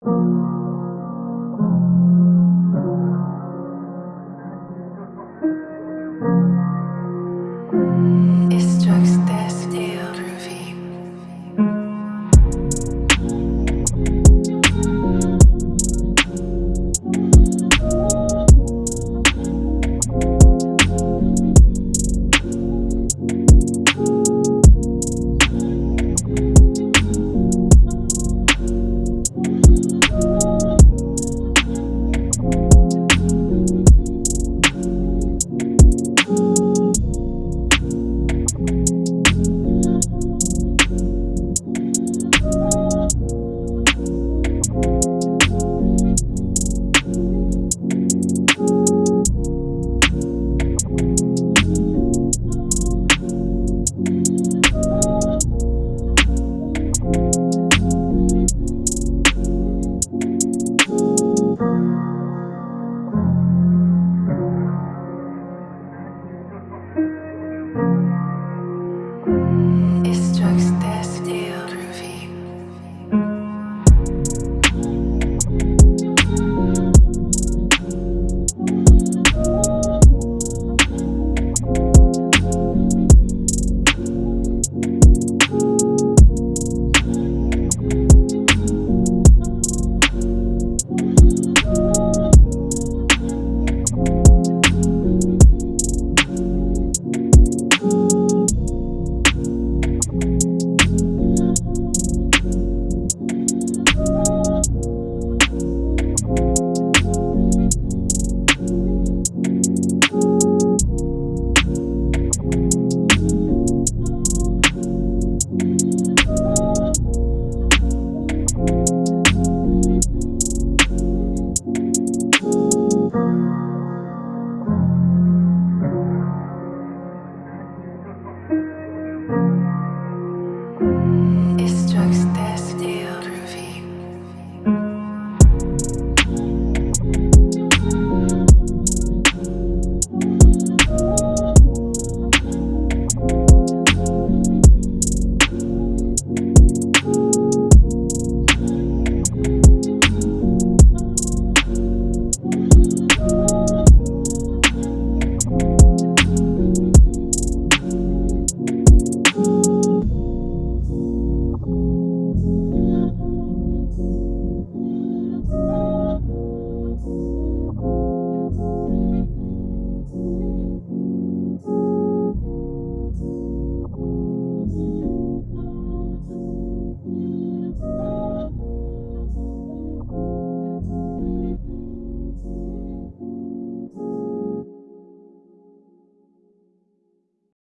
It strikes dead.